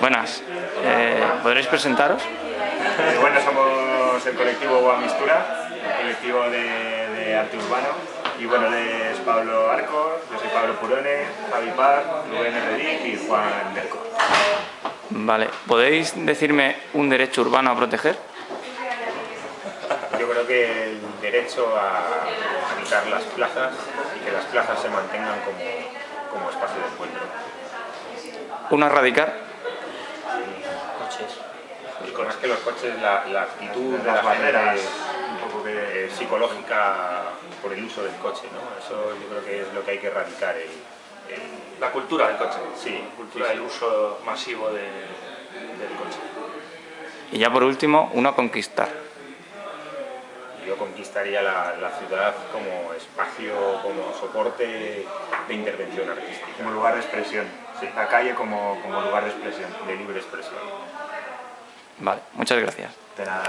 Buenas. Eh, ¿Podréis presentaros? Eh, bueno, somos el colectivo Boa Mistura, el colectivo de, de arte urbano. Y bueno, él es Pablo Arco, yo soy Pablo Purone, Javi Par, Rubén Herreric y Juan Delco. Vale. ¿Podéis decirme un derecho urbano a proteger? Yo creo que el derecho a habitar las plazas y que las plazas se mantengan como, como espacio de encuentro. ¿Uno a erradicar? Coches. Y más que los coches, la, la actitud de las barreras un poco que, psicológica por el uso del coche, ¿no? Eso yo creo que es lo que hay que erradicar. El, el- La cultura del coche. sí, La cultura sí, del uso masivo de- del coche. Y ya por último, uno a conquistar. Yo conquistaría la, la ciudad como espacio, como soporte de intervención artística. como lugar de expresión. La calle como, como lugar de expresión. de libre expresión. Vale, muchas gracias. De nada.